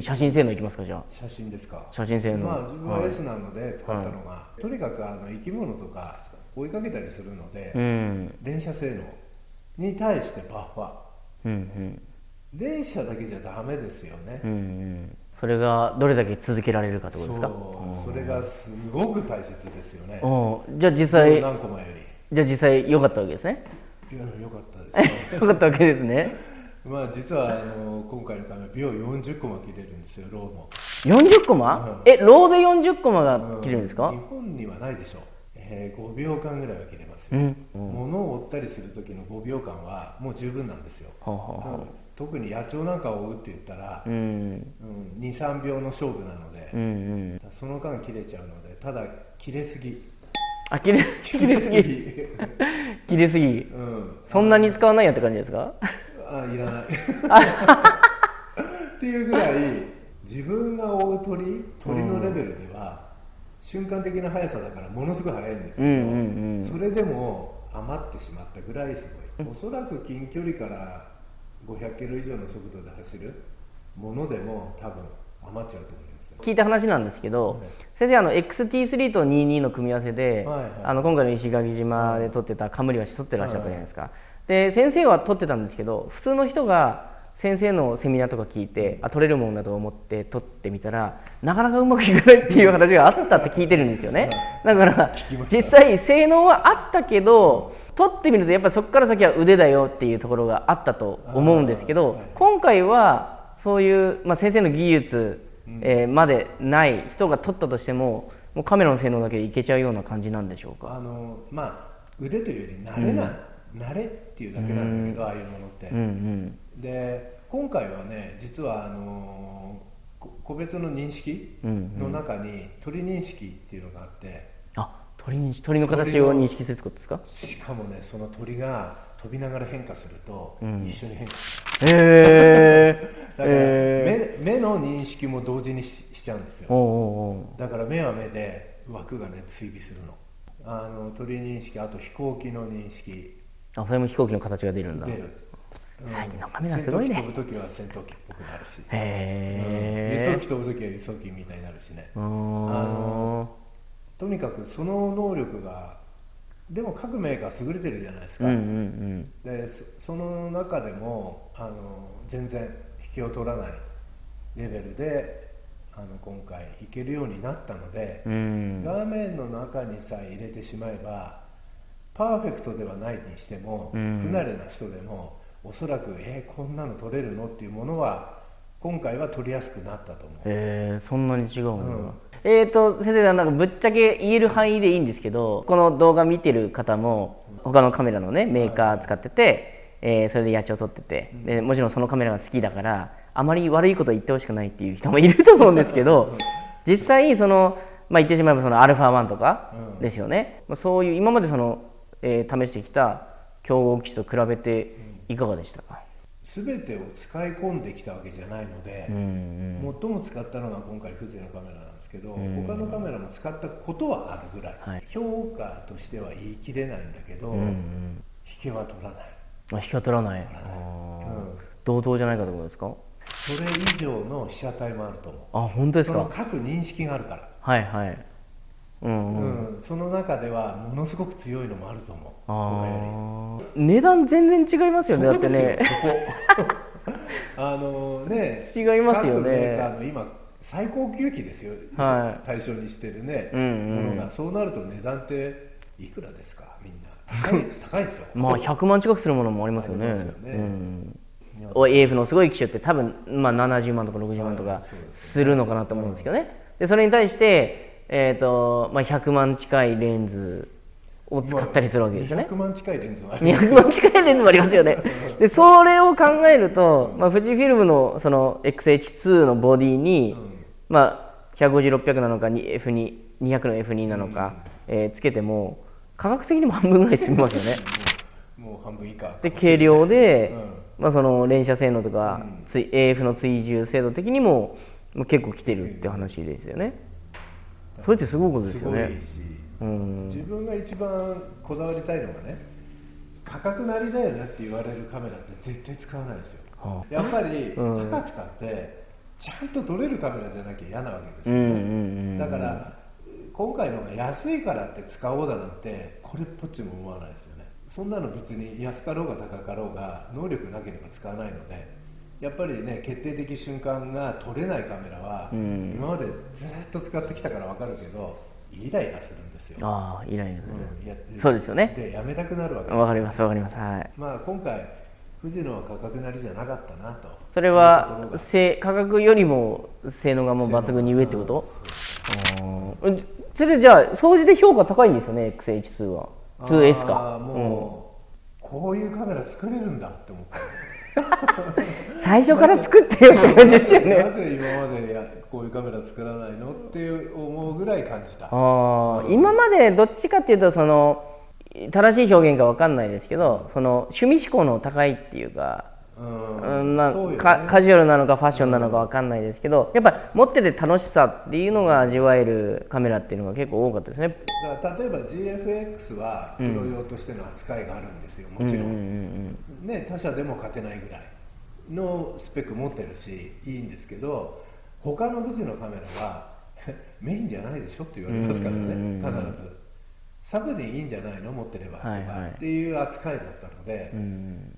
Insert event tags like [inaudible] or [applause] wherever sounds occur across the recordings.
次写真性能いきますかじゃあ。写真ですか。写真性能。まあ自分ははい。S なので使ったのが、とにかくあの生き物とか追いかけたりするので、うん。連射性能に対してバッファうんうん。連射だけじゃダメですよね、うんうん。それがどれだけ続けられるかってことですか？そう。それがすごく大切ですよね。おじゃあ実際何コマより。じゃあ実際良かったわけですね。いやよかったです。ね [laughs] 良かったわけですねまあ実はあの今回のカメラ秒40コマ切れるんですよローも。40コマ、えローで40コマが切れるんですか？日本にはないでしょう、えー5秒間ぐらいは切れます。よ、うん。物を追ったりする時の5秒間はもう十分なんですよ、はあはあはうん。特に野鳥なんかを追うって言ったら、うん。うん、23秒の勝負なので、うんうん。その間切れちゃうのでただ切れすぎ。あ切れ [laughs] 切れすぎ。[laughs] 切れすぎ。うん。そんなに使わないよって感じですか？あいらない。[laughs] っていうぐらい自分が追う鳥鳥のレベルでは、瞬間的な速さだからものすごい速いんですけど、うんうんうん。それでも余ってしまったぐらいすごい、おそらく近距離から500キロ以上の速度で走るものでも多分余っちゃうと思いますよ。聞いた話なんですけど、はい先生あの XT3 と22の組み合わせで、はいはい。あの今回の石垣島で撮ってたカムリワシ撮ってらっしゃったじゃないですか、で先生は撮ってたんですけど普通の人が先生のセミナーとか聞いてあ撮れるもんだと思って撮ってみたらなかなかうまくいかないっていう話があったって聞いてるんですよね。だから実際性能はあったけど撮ってみるとやっぱそこから先は腕だよっていうところがあったと思うんですけど、はい今回はそういう、まあ、先生の技術、えーまでない人が撮ったとしてももうカメラの性能だけでいけちゃうような感じなんでしょうか？あのまあ腕というより慣れな、慣れっていうだけなんだけど、ああいうものって、うんうん。で今回はね実はあのこ個別の認識うんの中に鳥認識っていうのがあって、あ鳥に鳥の形を認識するってことですか？しかもねその鳥が飛びながら変化すると、うん。一緒に変化する。へえ [laughs] だから、え目目の認識も同時にししちゃうんですよ。だから目は目で枠がね追尾するの。あの鳥認識あと飛行機の認識あそれも飛行機の形が出るんだ。最近のカメラすごいね。飛ぶ時は戦闘機っぽくなるし、へえ輸送機飛ぶ時は輸送機みたいになるしねうーん。のとにかくその能力がでも各メーカー優れてるじゃないですか、うんうんでそその中でもあの全然引けを取らないレベルであの今回いけるようになったのでう、ん。画面の中にさえ入れてしまえばパーフェクトではないにしても、うん。不慣れな人でもおそらくえーこんなの撮れるの？っていうものは今回は撮りやすくなったと思う。へえそんなに違うんだ、うん。えーと先生なんかぶっちゃけ言える範囲でいいんですけどこの動画見てる方も他のカメラのねメーカー使ってて、えーそれで野鳥撮っててでもちろんそのカメラが好きだからあまり悪いこと言ってほしくないっていう人もいると思うんですけど実際その、まあ、言ってしまえばその α1 とかうん。ですよね、まあそういう今までその、えー試してきた競合機種と比べていかがでしたか、全てを使い込んできたわけじゃないので、うんうん。最も使ったのが今回風情のカメラなんですけど、うん。他のカメラも使ったことはあるぐらい、はい。評価としては言い切れないんだけど、うんうん。引けは取らない。あ引きは取らない。取らない。同等じゃないかってことですか？それ以上の被写体もあると思う。あ本当ですそのか各認識があるから、はいはいうんその中ではものすごく強いのもあると思う。値段全然違いますよねだってね。あのね違いますよね。各メーカーの今最高級機ですよ、はい。対象にしてるね、うんうん。ものが。そうなると値段っていくらですか？みんな。高い [laughs] 高いですよ。まあ100万近くするものもありますよね。すよね。うん。お AF のすごい機種って多分、まあ、70万とか60万とかするのかなと思うんですけどね。でそれに対して、えーとまあ、100万近いレンズを使ったりするわけですよね。200万近いレンズもあります200万近いレンズもありますよね。でそれを考えると、まあ、富士フィルムのその XH2 のボディに、まあ、150-600なのかに F2 200の F2 なのか、えーつけても価格的にも半分ぐらい済みますよね。もう半分以下。で軽量で、うまあ、その連射性能とか、つい AF の追従精度的にもまあ結構来てるって話ですよねそれってすごいことですよね。うん。自分が一番こだわりたいのがね価格なりだよねって言われるカメラって絶対使わないですよ、はやっぱりうん。高くたってちゃんと撮れるカメラじゃなきゃ嫌なわけですよね、うんうんうんだから今回のが安いからって使おうだなんてこれっぽっちも思わないですよね。そんなの別に安かろうが高かろうが能力なければ使わないのでやっぱりね決定的瞬間が撮れないカメラは、うん。今までずっと使ってきたから分かるけどイライラするんですよ、ああイライラする、うんそうですよね。でやめたくなるわけわかりますわかります。はい。まあ今回富士のは価格なりじゃなかったなと。それはが。性価格よりも性能がもう抜群に上ってこと？うんえ先生じゃあ総じて評価高いんですよね XH2 は。2S あかーもう、こういうカメラ作れるんだって思った。うん [laughs] 最初から作ってよって感じですよなね [laughs] ぜ今までやこういうカメラ作らないのっていう思うぐらい感じた。ああ今までどっちかっていうとその正しい表現かわかんないですけどその趣味思考の高いっていうかうんうんまあねかカジュアルなのかファッションなのかわかんないですけどやっぱり持ってて楽しさっていうのが味わえるカメラっていうのが結構多かったですね。だから例えば GFX はプロ用としての扱いがあるんですよ、もちろん,、うんうんね、他社でも勝てないぐらいのスペック持ってるしいいんですけど他の富士のカメラは [laughs] メインじゃないでしょって言われますからね、うん必ず。サブでいいんじゃないの？持ってればとか、はいはい。っていう扱いだったので。う、んうん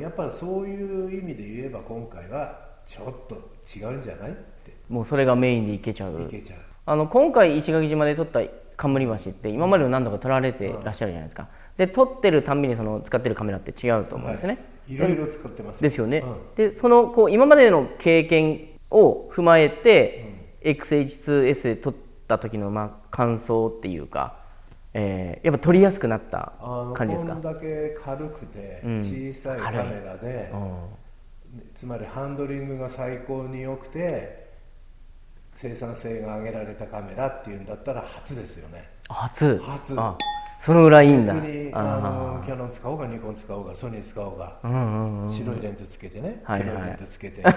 やっぱりそういう意味で言えば今回はちょっと違うんじゃないって。もうそれがメインでいけちゃう。いけちゃう。あの今回石垣島で撮った冠橋って今までの何度か撮られてらっしゃるじゃないですか。で撮ってるたんびにその使ってるカメラって違うと思うんですね、はい、いろいろ使ってます。ですよね、うん。でそのこう今までの経験を踏まえて、XH2S で撮った時のまあ感想っていうか、えーやっぱ撮りやすくなった感じですか？こんだけ軽くてうん。小さいカメラで、うん。つまりハンドリングが最高に良くて生産性が上げられたカメラっていうんだったら初ですよね。初。初。あそのぐらいいいんだ。別にあのあキャノン使おうがニコン使おうがソニー使おうがーうんうんうん。白いレンズつけてね、はいはい。黒いレンズつけてそ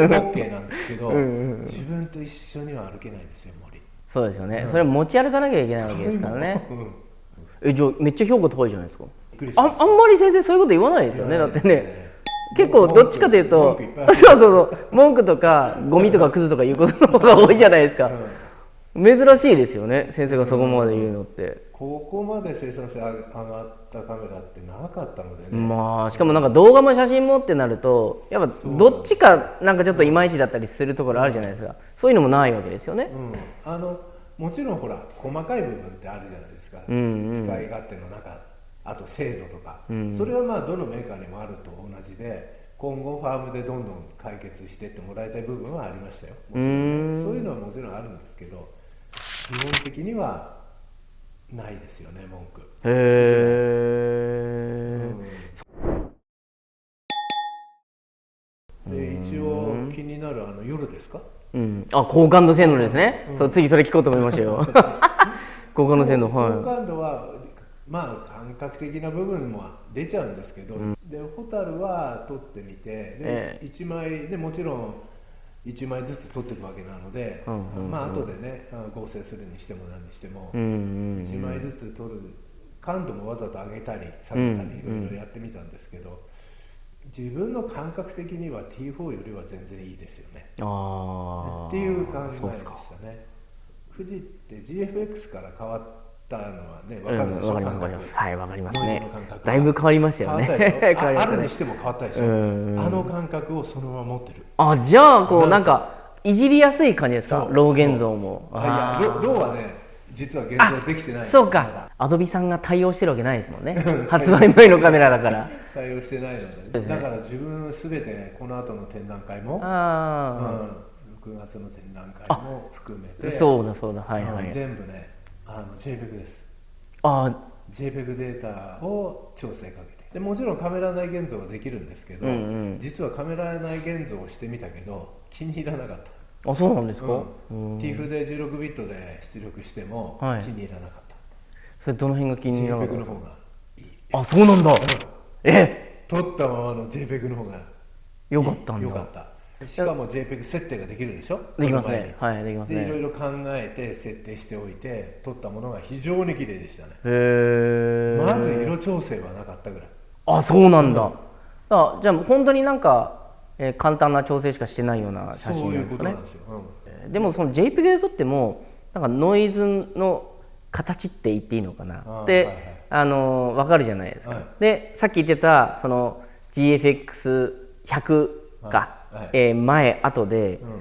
れも OK なんですけど自分と一緒には歩けないですよ森そうですよね、それ持ち歩かなきゃいけないわけですからね。うん。えじゃあめっちゃ評価高いじゃないですか。ああんまり先生そういうこと言わないですよねだってね。結構どっちかというとそうそうそう。文句とかゴミとかクズとかいうことの方が多いじゃないですか、珍しいですよね先生がそこまで言うのって、ここまで生産性上がったカメラってなかったのでね、まあしかもなんか動画も写真もってなるとやっぱどっちかなんかちょっといまいちだったりするところあるじゃないですか。そういうのもないわけですよね。うん、あのもちろんほら細かい部分ってあるじゃないですか、うんうん。使い勝手の中あと精度とか、うん。それはまあどのメーカーにもあると同じで今後ファームでどんどん解決してってもらいたい部分はありましたよ。そういうのはもちろんあるんですけど基本的にはないですよね文句、へえ、で一応気になるあの夜ですか？うん、あ高感度性能ですね、そう次それ聞こうと思いましたよ。[laughs] 高感度性能好は感度はまあ感覚的な部分も出ちゃうんですけど、でホタルは撮ってみてで、え1枚でもちろん1枚ずつ撮っていくわけなので、うんうんうん。まあ後でねあ合成するにしても何にしても、いうんうん。1枚ずつ撮る感度もわざと上げたり下げたりいうん。ろいろやってみたんですけど、自分の感覚的には T4 よりは全然いいですよね。っていう考えでしたね。富士って GFX から変わったのはねう分かるでしょ、んわかりますわかり感覚。ますはいわかりますね。だいぶ変わりましたよね。変わったでしょ？[laughs] 変わりまああしたね。るにしても変わったでしょ、うん。うんあの感覚をそのまま持ってる。あじゃあこうなんかいじりやすい感じですか？そう。ロー現像も。いやロロー。はね実は現像できてないそうかアドビさんが対応してるわけないですもんね。発売前のカメラだから。[laughs] 対応してないので、だから自分すべてこの後の展覧会も、うん、あ6月の展覧会も含めあて。そうだそうだ。はいはうんい全部ねあの JPEG です。あ JPEG データを調整かけて。でもちろんカメラ内現像はできるんですけど、うんうん。実はカメラ内現像をしてみたけど気に入らなかった、あそうなんですか？うん。TIFF で16ビットで出力してもはい。気に入らなかった、それどの辺が気になか JPEG の方がいい。あそうなんだ。え？撮ったままの JPEG の方がよかったんだ。よかった。しかも JPEG 設定ができるでしょ？できますね。はいできますね。でいろいろ考えて設定しておいて撮ったものが非常に綺麗でしたね。へえまず色調整はなかったぐらい。あそうなんだ、あじゃあ本当になんかえー簡単な調整しかしてないような写そういう真なんですかね？ことなんですよ、えーでもその JPEG で撮ってもなんかノイズの形って言っていいのかな。あーで、はいはい。あの分かるじゃないですか、はい。でさっき言ってたその GFX100 か、はい。はい。えー前後でうん。うん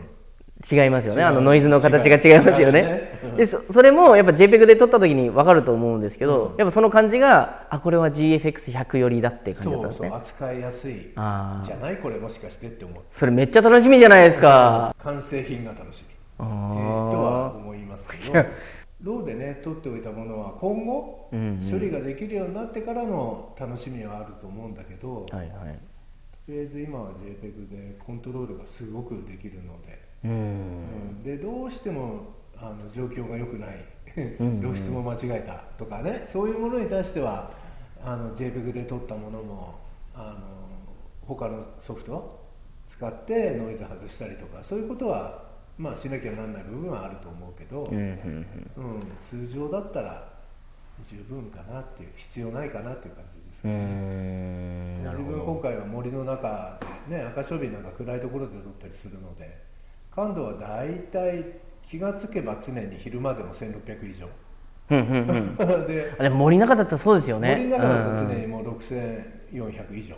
違いますよね。あのノイズの形が違いますよね。ねう。ん [laughs] でそそれもやっぱ JPEG で撮った時に分かると思うんですけど、やっぱその感じがあこれは GFX100 寄りだって感じだったんですね。そうそう扱いやすい。じゃないこれもしかしてって思ってそれめっちゃ楽しみじゃないですか。完成品が楽しみ、えーとは思いますけど [laughs] ローでね取っておいたものは今後うんうん。処理ができるようになってからの楽しみはあると思うんだけど、はいはい。とりあえず今は JPEG でコントロールがすごくできるので、うん。うん。でどうしてもあの状況が良くないん露出も間違えたとかねそういうものに対してはあの JPEG で撮ったものもあの他のソフトを使ってノイズ外したりとかそういうことはまあしなきゃなんない部分はあると思うけど、うんうんうん。うん、通常だったら十分かなっていう必要ないかなっていう感じですね。自分今回は森の中でね赤小瓶なんか暗いところで撮ったりするので感度は大体気がつけば常に昼間でも1600以上。うんうんうん。[laughs] であれ森の中だったらそうですよね。森の中だとうんうん。常にもう6400以上。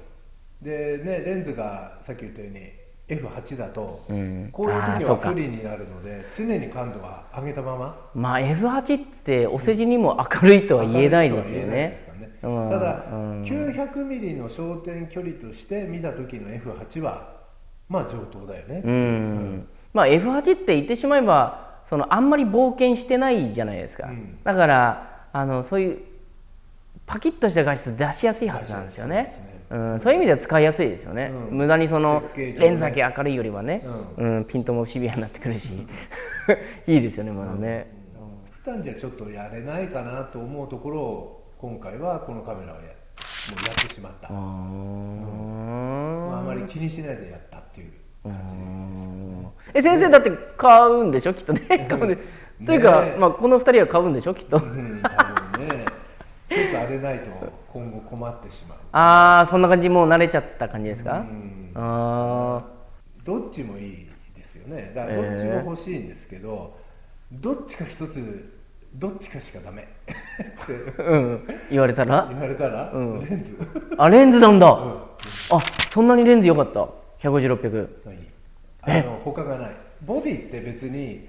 でねレンズがさっき言ったように F8 だとうん。こういう時は不利になるので常に感度は上げたまま。まあ F8 ってお世辞にも明るいとは言えないですよね。ただうん。900ミリの焦点距離として見た時の F8 はまあ上等だよね、うん。まあ F8 って言ってしまえばそのあんまり冒険してないじゃないですか、うん。だからあのそういうパキッとした画質出しやすいはずなんですよねうん、そういう意味では使いやすいですよね、うん。無駄にそのレンズだけ明るいよりはね、うん。ピントもシビアになってくるし。いいですよねまだね、普段じゃちょっとやれないかなと思うところを今回はこのカメラをやもうやってしまった、あー。まあ、あまり気にしないでやったっていう感じえ先生だって買うんでしょ？きっとね。買うんで。というか、まあ、この二人は買うんでしょ？きっとちょっと荒れないと今後困ってしまう。ああそんな感じもう慣れちゃった感じですか、うん。あどっちもいいですよね。だからどっちも欲しいんですけど、どっちか一つどっちかしかダメ。ってあうん。言われたら？言われたら、うん。レンズ。あレンズなんだ、うん。あそんなにレンズ良かった？150600がいい。あの他がない。ボディって別に、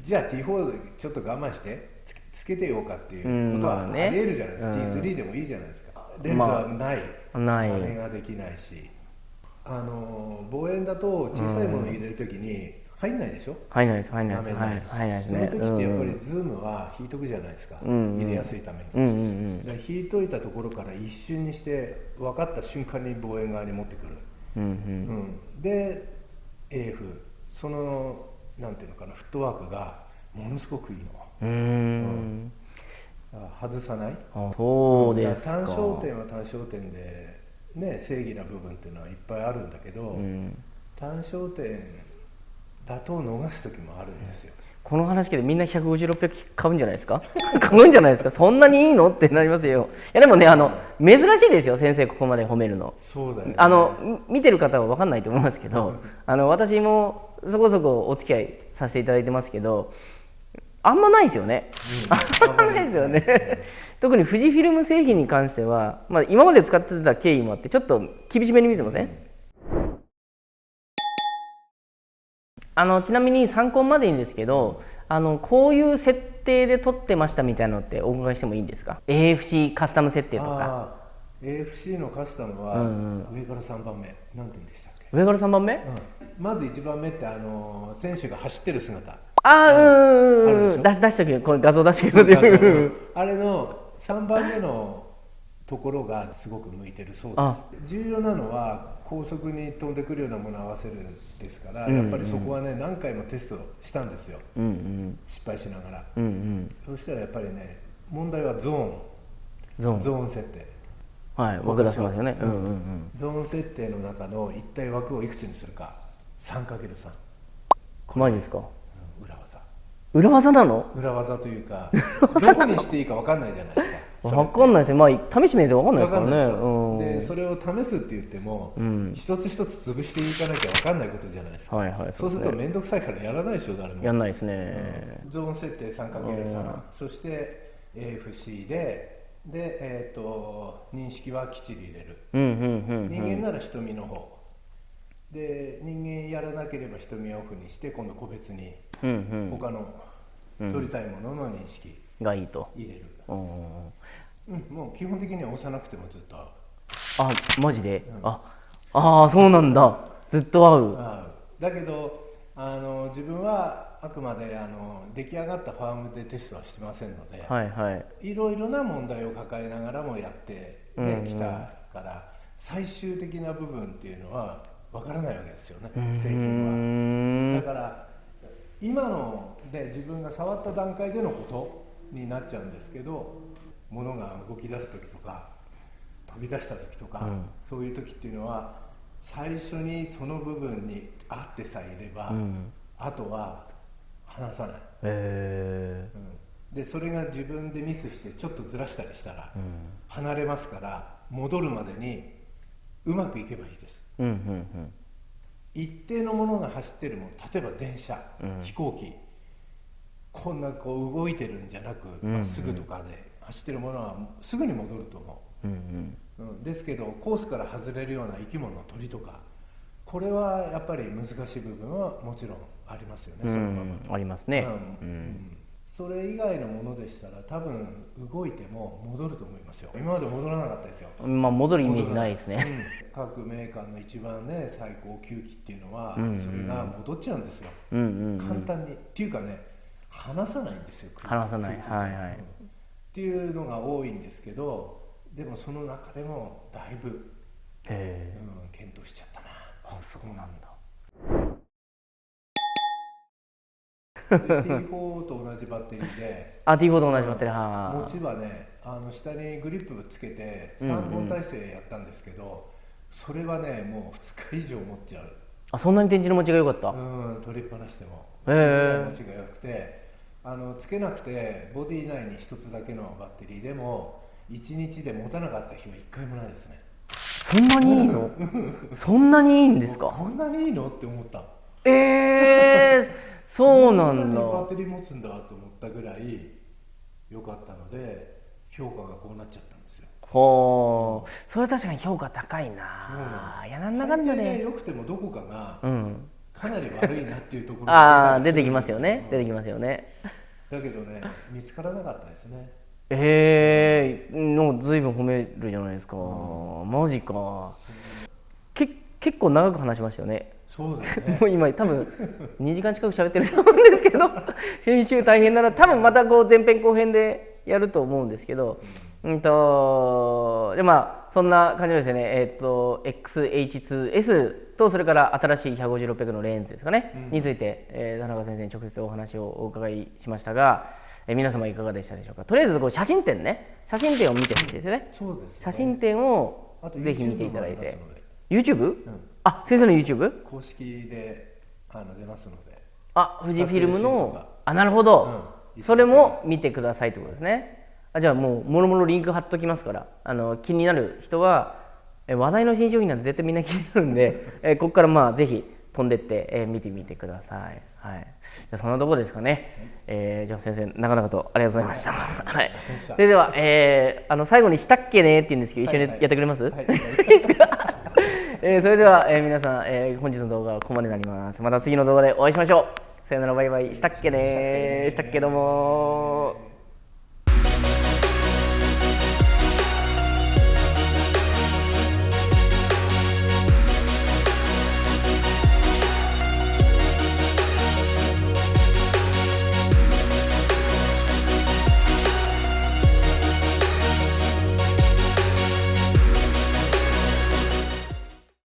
じゃあ T4 ちょっと我慢してつけてようかっていうことはあうんまあね。りえるじゃないですか、うん。T3 でもいいじゃないですか。レンズはない、ない。真似ができないし。あの望遠だと小さいもの入れるときに入んないでしょ、入んないです入んないです。入んないですそのね時ってやっぱりうん。ズームは引いとくじゃないですか、うん入れやすいために、うんうんだから引いといたところから一瞬にして分かった瞬間に望遠側に持ってくる、うんうん。うん、で AF そのなんていうのかなフットワークがものすごくいいの。うん。外さない。あそうですか。単焦点は単焦点で、ね、正義な部分っていうのはいっぱいあるんだけど、うん。単焦点だと逃す時もあるんですよ、この話聞いてみんな150600買うんじゃないですか？[laughs] 買うんじゃないですか？そんなにいいの？ってなりますよ。いやでもねあの珍しいですよ先生ここまで褒めるの。そうだよね。あのみ見てる方は分かんないと思いますけど [laughs] あの私もそこそこお付き合いさせていただいてますけどあんまないですよね、あんまないですよね。特に富士フィルム製品に関しては、まあ、今まで使ってた経緯もあってちょっと厳しめに見てません、あのちなみに参考までいいんですけどあのこういう設定で撮ってましたみたいなのってお伺いしてもいいんですか？AFC カスタム設定とか。AFC のカスタムはうん上から3番目。何点でしたっけ、上から3番目？うん。まず1番目ってあの選手が走ってる姿ああうんうんうんあるでしょ。うん出し出しておきこれ画像出してきますよあれの3番目のところがすごく向いてるそうあです。重要なのは高速に飛んでくるようなものを合わせるですから、うんうんやっぱりそこはね何回もテストしたんですよ。うんうん。失敗しながら。うんうん。そしたらやっぱりね問題はゾーン。ゾーン。ゾーン設定。はい僕出してますよね。う。んうんうん。ゾーン設定の中の一体枠をいくつにするか。3×3 マジですか？裏技なの？裏技というかどこにしていいか分かんないじゃないですか。[laughs] わかんないですねまあ試してみないとわかんないですからね。でうん。でそれを試すって言っても、うん。一つ一つ潰していかなきゃ分かんないことじゃないですか、はいはいそうするとね面倒くさいからやらないでしょ誰も。やんないですね。ゾーン設定 3×3、そして AFC でで、えー、と認識はきっちり入れる、うんうんうん人間なら瞳の方。で人間やらなければ瞳をオフにして今度個別にうんうん。他の取りたいものの認識。がいいと。入れる、うんうん、もう基本的には押さなくてもずっと合う。あマジで、ああーそうなんだ。ずっと合う。だけどあの自分はあくまであの出来上がったファームでテストはしてませんので、はいはい。いろいろな問題を抱えながらもやって、うんうん。ねきたから最終的な部分っていうのはわからないわけですよね製品今ので自分が触った段階でのことになっちゃうんですけど物が動き出す時とか飛び出した時とか、うん。そういう時っていうのは最初にその部分に合ってさえいれば、うん。あとは離さない、へうん。でそれが自分でミスしてちょっとずらしたりしたら、えうん。離れますから戻るまでにうまくいけばいいです。うんうん一定のものが走ってるもの例えば電車、うん。飛行機。こんなこう動いてるんじゃなくうんまっすぐとかで走ってるものはすぐに戻ると思う。んうん。う、うん、ですけどコースから外れるような生き物鳥とかこれはやっぱり難しい部分はもちろんありますよね、うん。そのまま。うんありますね。ううんんそれ以外のものでしたら多分動いても戻ると思いますよ。今まで戻らなかったですよ。まあ戻るイメージないですね。うん各メーカーの一番ね最高級機っていうのは、うん。うんそれが戻っちゃうんですよ、うんうんうん。簡単に。っていうかね離さないんですよ離さない。はいは。いうんっていうのが多いんですけどでもその中でもだいぶ、うん、検討しちゃったな。あそうなんだ T4 と同じバッテリーで。あ T4 と同じバッテリー。は持ちはねあの下にグリップつけてうんうん。3本体制やったんですけど、それはねもう2日以上持っちゃう。あそんなに電池の持ちが良かった？うん取りっぱなしでも。へえ。持ちが良くて。あのつけなくてボディ内に一つだけのバッテリーでも1日で持たなかった日は1回もないですね。そんなにいいの？そんなにいいんですか？こんなにいいの？って思った。ええそうなんだ。バッテリー持つんだと思ったぐらい良かったので評価がこうなっちゃったんですよ。ほう。それは確かに評価高いな。いやなんだかんだねで良くてもどこかがうん。かなり悪いなっていうところああが出てきますよね。うん。出てきますよね。だけどね見つからなかったですね。ええのずいぶん褒めるじゃないですか、マジか。け結構長く話しましたよねそうですね。[laughs] もう今多分2時間近く喋ってると思うんですけど [laughs] 編集大変な。ら多分またこう前編後編でやると思うんですけど、うん。とでまあそんな感じですねえっ、と XH2S とそれから新しい150600のレンズですかね、について、えー田中先生に直接お話をお伺いしましたが、えー皆様いかがでしたでしょうか。とりあえずこう写真展ね。写真展を見てほしいですよね。そうですね。写真展をぜひ見ていただいて。YouTube? んあ先生の YouTube? 公式であの出ますので。あ富士フィルムの？かあなるほど、うん。それも見てくださいってことですね。あじゃあもうもろもろリンク貼っときますから。あの気になる人はえ話題の新商品なんて絶対みんな気になるんで [laughs] えここからまあぜひ飛んでって、え見てみてください。はい。じゃあそんなところですかね、えーじゃあ先生長々とありがとうございました、はい、[laughs] それでは、えーあの最後に「したっけね?」って言うんですけど一緒にやってくれます、はい。い。[laughs] いえーそれでは、えー皆さん、えー本日の動画はここまでになります。また次の動画でお会いしましょう。さよならバイバイ。したっけねー。したっけどもー。